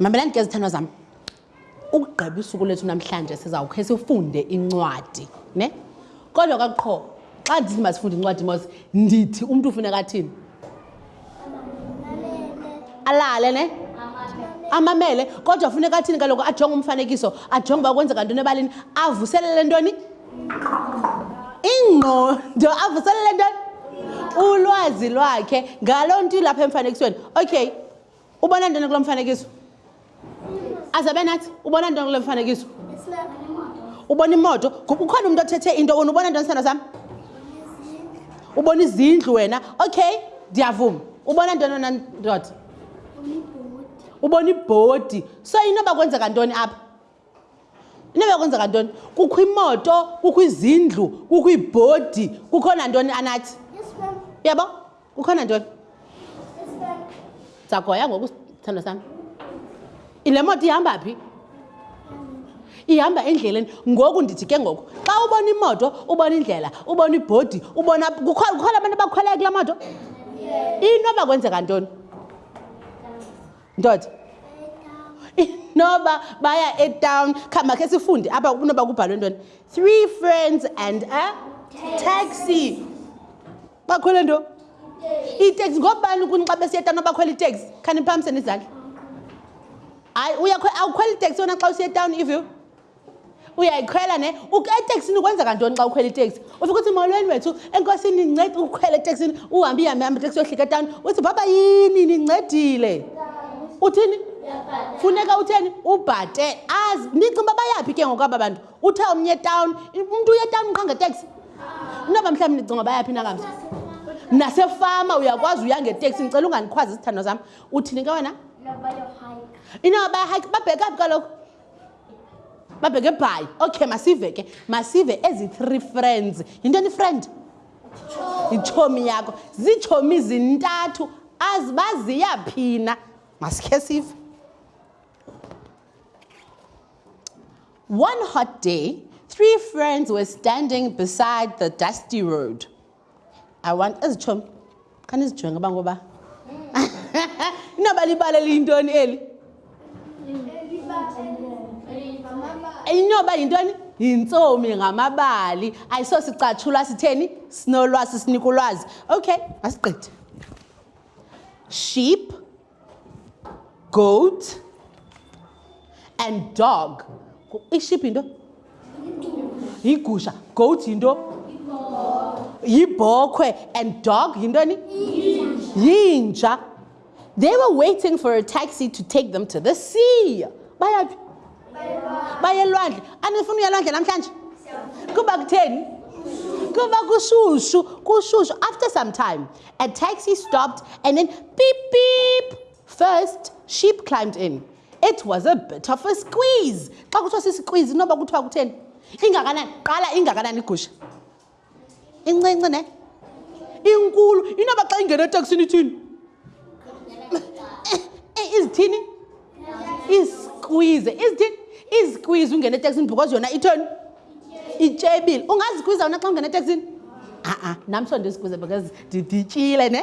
mamelani ke zithandwa zam ukugqiba usuku lethu namhlanje sizawukhe sifunde incwadi ne kodwa kakuqho xa ndithi masifunde incwadi mos ndithi umntu ufuneka athini alale ne amamele kodwa funeka athini kaloku ajonge umfanekiso ajonge uba kwenzeka ntoni ebalini avuselele ntoni ingqondo avuselele ntoni ulwazi lwakhe ngaloo nto ilapha emfanekisweni okay Ubona ntoni kulo mfanekiso? Azabe nathi, ubona ntoni kulo mfanekiso? Ubona imoto. Kukhona umuntu othethe into wena ubona ntoni sithando sam? Ubona izindlu wena. Okay, ndiyavuma. Ubona ntoni wena ndoda? Ubona ibhodi. So inoba kwenzeka ntoni apha? Inoba kwenzeka ntoni? Kukho imoto, kukho izindlu, kukho iibhodi, kukho nantoni anathi. Uyabo? Kukho nantoni. Ndizagoya ngoku sithando sami. Ile moto ihamba phi? ihamba endleleni ngoku ndithi ke ngoku xa ubona imoto ubona indlela ubona ibhodi ubona kukhona abantu abakhweleke kula moto inoba kwenzeka ntoni ndoda inoba baya etown khamakhe sifunde apha kunoba kubhalwe ntoni three friends and a taxi bakhwele nto iteksi ngobani kuni xa besiya etown abakhwela iteksi khaniphamseni izandla hayi awukhwela iteksi wona xa usiya etown iviw uyayikhwela ne eteksini kwenzeka ntoni xa ukhwela iteksi ufike uthi molweni wethu enkosini ndincede ukhwela eteksini uhambe ihambe hambe iteksi yohlika etawuni uthi baba yini nincedile uthini funeka utheni ubhate azi ndicinga uba bayaphi ke ngoku aba bantu uthe omnye etawuni umntu uye etawuni qha ngeteksi inoba mhlawumbi ndicinga bayaphi nakamsa nasefama uyakwazi uya ngeteksi ndicela ungandikhwazi izithandwa zam uthini ke wena inoba bayahayike babhekaphi kaloku babheke bhayi okay masive ke masive ezi three friends yintoni ifriend yitshomi yakho ziitshomi zintathu azibaziyaphina masikhe sive one hot day three friends were standing beside the dusty road I want ezi tshomi kha nizijonge uba ngoba inoba libala eliyintoni eli inoba yintoni yintsomi ngamabali ayisosicatshulwa sitheni sinolwazi sinika ulwazi okay masigqithe sheep goat and dog iship yinto yigusha goat yinto yibhokhwe and dog yintoni yinja They were waiting for a taxi to take them to the sea. Bayaphi? baye elwandle anifuna uya elwandle namhlanje kuba kutheni kuba kushushu kushushu after some time a taxi stopped and then beep beep first sheep climbed in it was a bit of a squeeze xa kuthiwa sisqueeze inoba kuthiwa kutheni ingakanani qala ingakanani igusha incinci ne inkulu inoba xa ingena eteksini ithini izithini izikwize izithini izikwize ungena eteksini because yona ithoni ityebile ungazikwiza wona xa ungena eteksini a-a nam so ndizikwize because ndityile ne